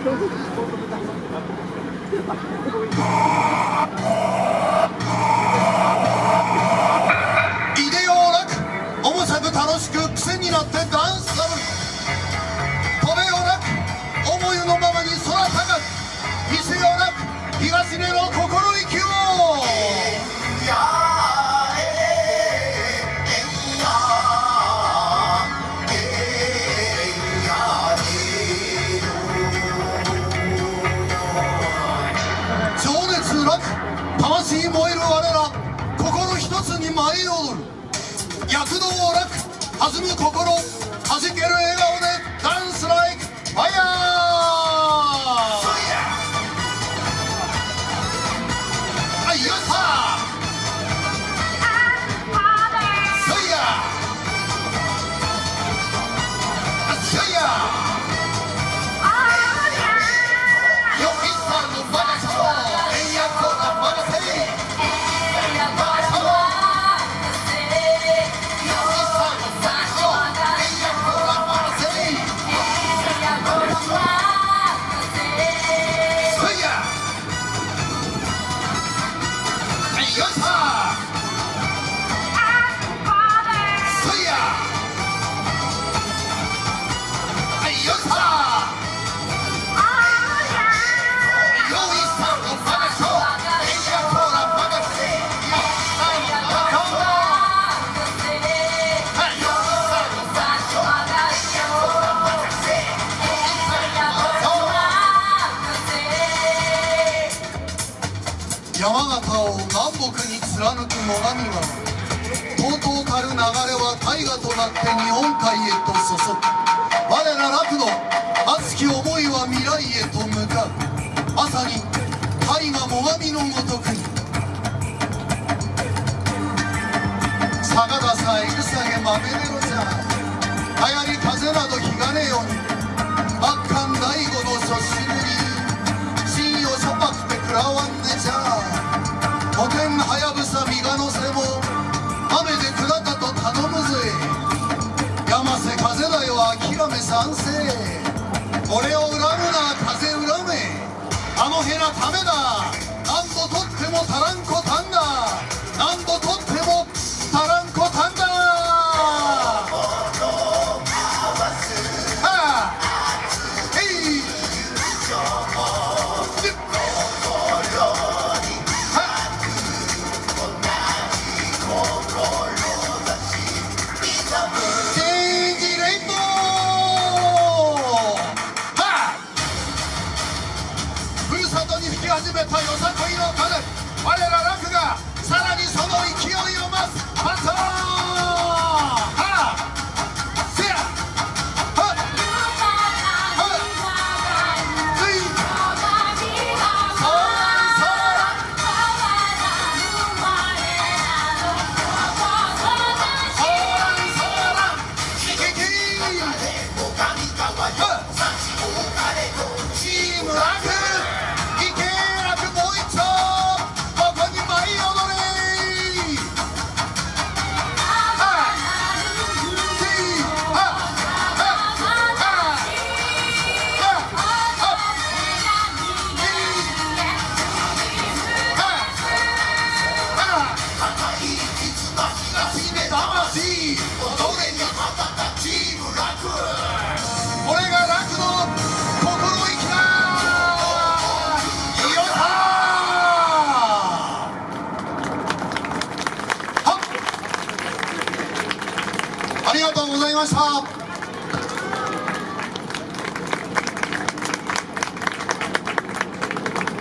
楽しく癖になってダンス。魂燃える我ら心一つに舞い踊る。躍動を楽弾む心弾ける笑顔で。山形を南北に貫く最上川。とうとうたる流れは大河となって日本海へと注ぐ。我ら楽の熱き思いは未来へと向かう。まさに大河最上のごとく。に坂田さえぐさげ豆でごじゃ。流行り風などひがねよに。真っ赤大悟の初しぶり信用しょぱくて食らわんねじゃがめ賛成俺を恨むな風恨めあのへなためだ何度とっても始めたよさこいの風我ら楽がさらにその勢いをありがとうございました。